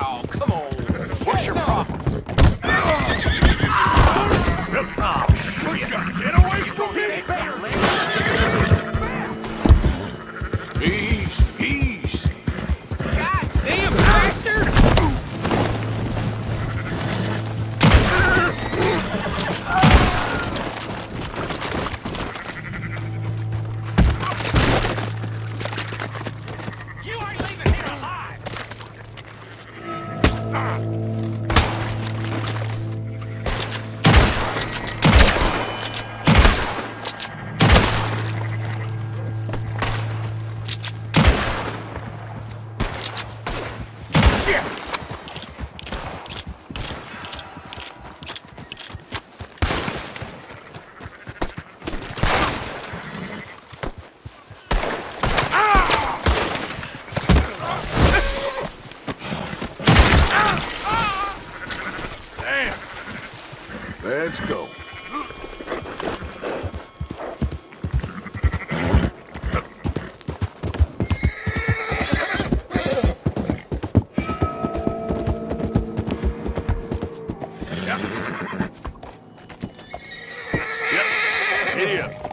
Oh, come on. What's your problem? Get away from me! Easy, Shit! Let's go. Yeah. Yep. Idiot.